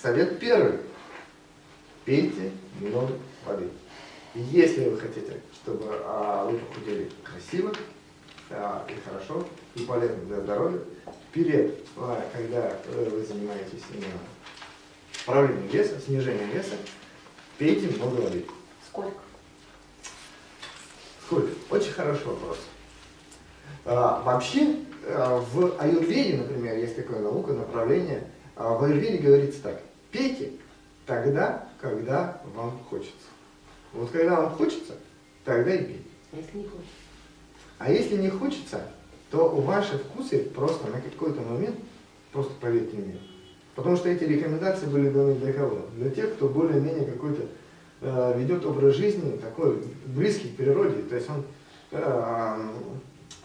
совет первый. Пейте много воды. И если вы хотите, чтобы а, вы похудели красиво а, и хорошо, и полезно для здоровья, перед, а, когда вы занимаетесь именно правлением веса, снижением веса, пейте много воды. Сколько? Сколько? Очень хороший вопрос. А, вообще, а, в аюрведе, например, есть такое наука, направление, а, в аюрведе говорится так, пейте тогда, когда вам хочется. Вот когда вам хочется, тогда и пейте. А если не хочется? А если не хочется, то ваши вкусы просто на какой-то момент, просто поверьте мне, потому что эти рекомендации были даны для кого? Для тех, кто более-менее какой-то э, ведет образ жизни такой близкий к природе, то есть он э,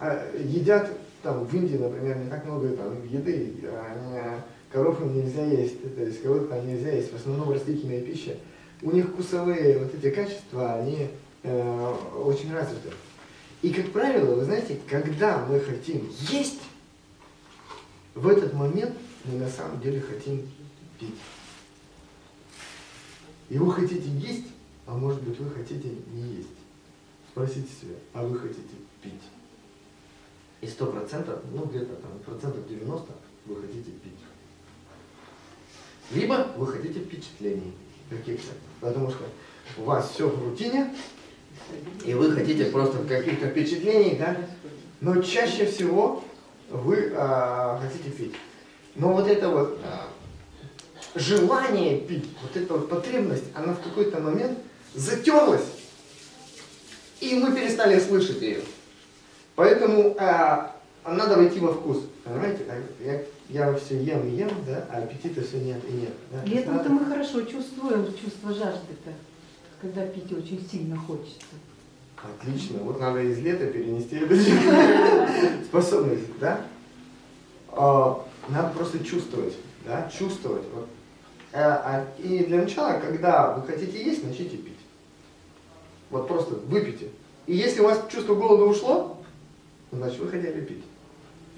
э, едят там в Индии, например, не так много там, еды, а, коров им нельзя есть, то есть коров там нельзя есть, в основном растительная пища. У них вкусовые вот эти качества, они э, очень развиты. И, как правило, вы знаете, когда мы хотим есть, в этот момент мы на самом деле хотим пить. И вы хотите есть, а может быть вы хотите не есть. Спросите себя, а вы хотите пить? И сто процентов, ну где-то там процентов 90 вы хотите пить. Либо вы хотите впечатлений каких-то, потому что у вас все в рутине, и вы хотите просто каких-то впечатлений, да? Но чаще всего вы а, хотите пить. Но вот это вот а, желание пить, вот эта вот потребность, она в какой-то момент затерлась, и мы перестали слышать ее. Поэтому а, надо войти во вкус. Понимаете? Я, я все ем и ем, да, а аппетита все нет и нет. Да? Летом-то мы хорошо чувствуем чувство жажды-то, когда пить очень сильно хочется. Отлично. Вот надо из лета перенести эту способность, да? А, надо просто чувствовать, да, чувствовать. Вот. А, а, и для начала, когда вы хотите есть, начните пить. Вот просто выпейте. И если у вас чувство голода ушло, значит вы хотели пить.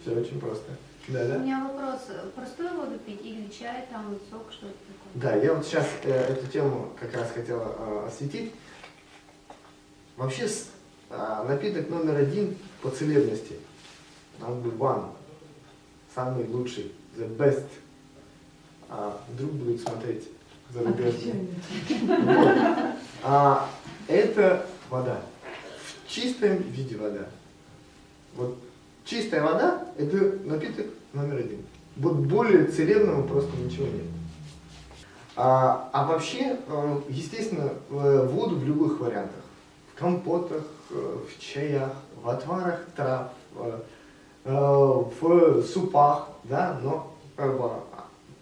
Все очень просто. Да, да? У меня вопрос. Простую воду пить или чай, там, сок, что-то такое? Да, я вот сейчас э, эту тему как раз хотела э, осветить. Вообще с, э, напиток номер один по целебности, number one, самый лучший, the best. А, вдруг будут смотреть зарубежные. Вот. А, это вода. В чистом виде вода. Вот чистая вода – это напиток номер один. Вот более целебного просто ничего нет. А, а вообще, э, естественно, воду в любых вариантах. В компотах, э, в чаях, в отварах трав, э, в супах, да, но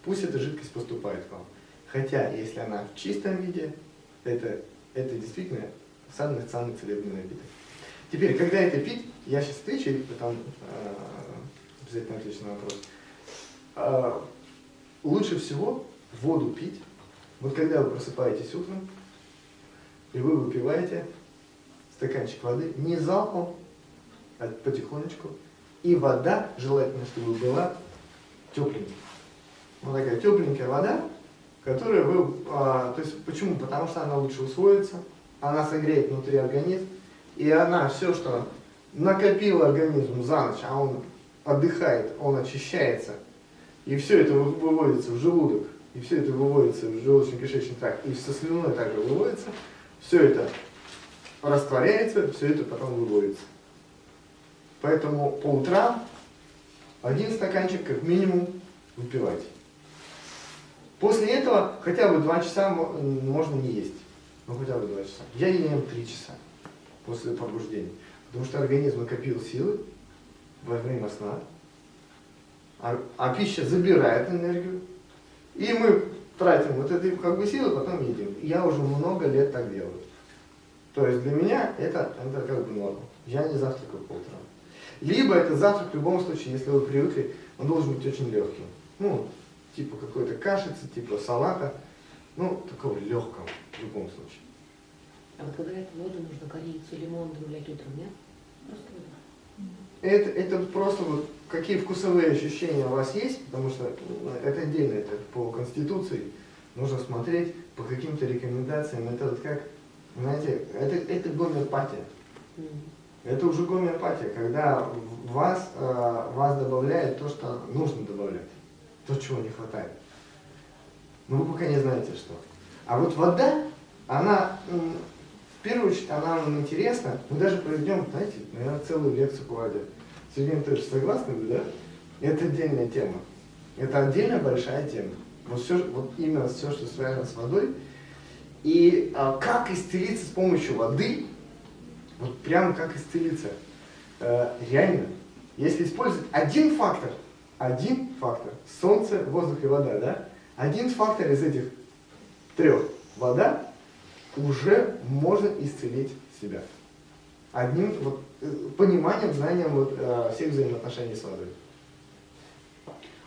пусть эта жидкость поступает к вам. Хотя, если она в чистом виде, это, это действительно самый-самый целебный напиток. Теперь, когда это пить, я сейчас отвечу, и потом э, обязательно отвечу на вопрос. Э, лучше всего воду пить, вот когда вы просыпаетесь утром, и вы выпиваете стаканчик воды, не залпом, а потихонечку, и вода, желательно, чтобы была тепленькая. Вот такая тепленькая вода, которая вы, а, то есть почему? Потому что она лучше усвоится, она согреет внутри организм, и она все, что накопил организм за ночь, а он отдыхает, он очищается, и все это выводится в желудок, и все это выводится в желудочно-кишечный тракт, и со слюной также выводится, все это растворяется, все это потом выводится. Поэтому по утрам один стаканчик как минимум выпивайте. После этого хотя бы 2 часа можно не есть. Ну хотя бы 2 часа. Я ем 3 часа после пробуждения. Потому что организм накопил силы во время сна, а, а пища забирает энергию, и мы тратим вот эту как бы силы, потом едим. Я уже много лет так делаю. То есть для меня это, это как бы норма. Я не завтракаю по утрам. Либо это завтрак в любом случае, если вы привыкли, он должен быть очень легким. Ну, типа какой-то кашицы, типа салата, ну, такого легкого в любом случае. А вот говорят, воду нужно корицу, лимон добавлять утром, нет? Просто воду. это, это просто вот какие вкусовые ощущения у вас есть, потому что ну, это отдельно, это по конституции. Нужно смотреть по каким-то рекомендациям. Это вот как, знаете, это, это гомеопатия. Это уже гомеопатия, когда вас, э, вас добавляет то, что нужно добавлять, то, чего не хватает. Но вы пока не знаете, что. А вот вода, она, первую очередь, она нам интересна. Мы даже проведем, знаете, наверное, целую лекцию по воде. Сергей Анатольевич, согласны да? Это отдельная тема. Это отдельная большая тема. Вот, все, вот именно все, что связано с водой. И а, как исцелиться с помощью воды, вот прям как исцелиться. Э, реально, если использовать один фактор, один фактор, солнце, воздух и вода, да? Один фактор из этих трех, вода, уже можно исцелить себя. Одним вот, э, пониманием, знанием вот, э, всех взаимоотношений с водой.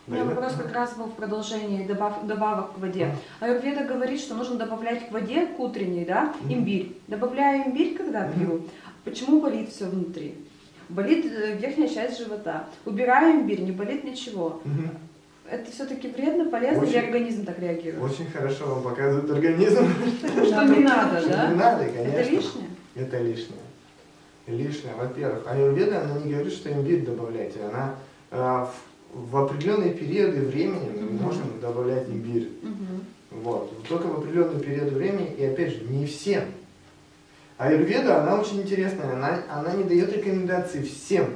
У меня вопрос как раз был в продолжении добав- добавок к воде. Аюрведа говорит, что нужно добавлять к воде, к утренней, да, имбирь. Добавляю имбирь, когда пью. Почему болит все внутри? Болит э, верхняя часть живота. Убираю имбирь, не болит ничего. Это все-таки вредно, полезно, или Очень- организм так реагирует? Очень хорошо вам показывает организм. Что не надо, Не да? надо, конечно. Это лишнее? Это лишнее. Лишнее, во-первых. Аюрведа, она не говорит, что имбирь добавляйте. Она э, в, в определенные периоды времени мы можем добавлять имбирь. Вот. Только в определенный период времени, и опять же, не всем. Аюрведа, она очень интересная, она, она не дает рекомендаций всем.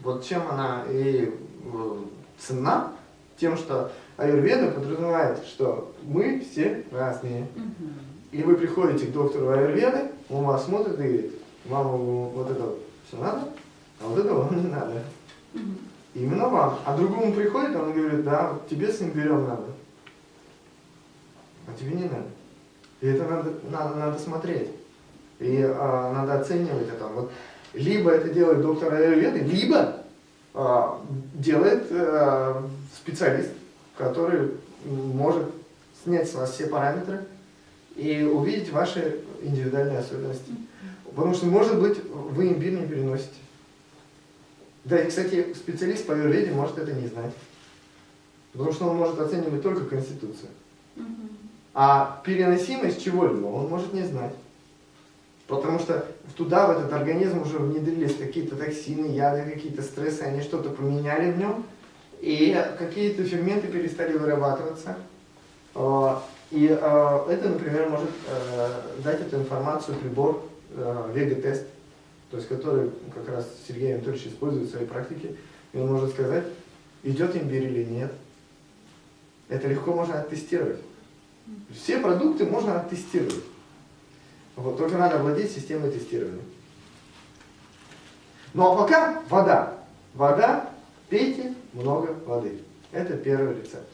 Вот чем она и э, ценна, тем, что аюрведа подразумевает, что мы все разные. И вы приходите к доктору аюрведы, он вас смотрит и говорит, вам вот это все надо, а вот это вам не надо. Именно вам. А другому приходит, он говорит, да, вот тебе с имбирем надо. А тебе не надо. И это надо, надо, надо смотреть. И а, надо оценивать это. Вот, либо это делает доктор Аюрведы, либо делает а, специалист, который может снять с вас все параметры и увидеть ваши индивидуальные особенности. Потому что, может быть, вы имбирь не переносите. Да, и, кстати, специалист по аюрведе может это не знать. Потому что он может оценивать только конституцию. А переносимость чего-либо он может не знать. Потому что туда, в этот организм уже внедрились какие-то токсины, яды, какие-то стрессы, они что-то поменяли в нем, и какие-то ферменты перестали вырабатываться. А, И а, это, например, может э, дать эту информацию прибор э, Вега-тест, то есть который как раз Сергей Анатольевич использует в своей практике, и он может сказать, идет имбирь или нет. Это легко можно оттестировать. Все продукты можно оттестировать. Вот, только надо владеть системой тестирования. Ну а пока вода. Вода, пейте много воды. Это первый рецепт.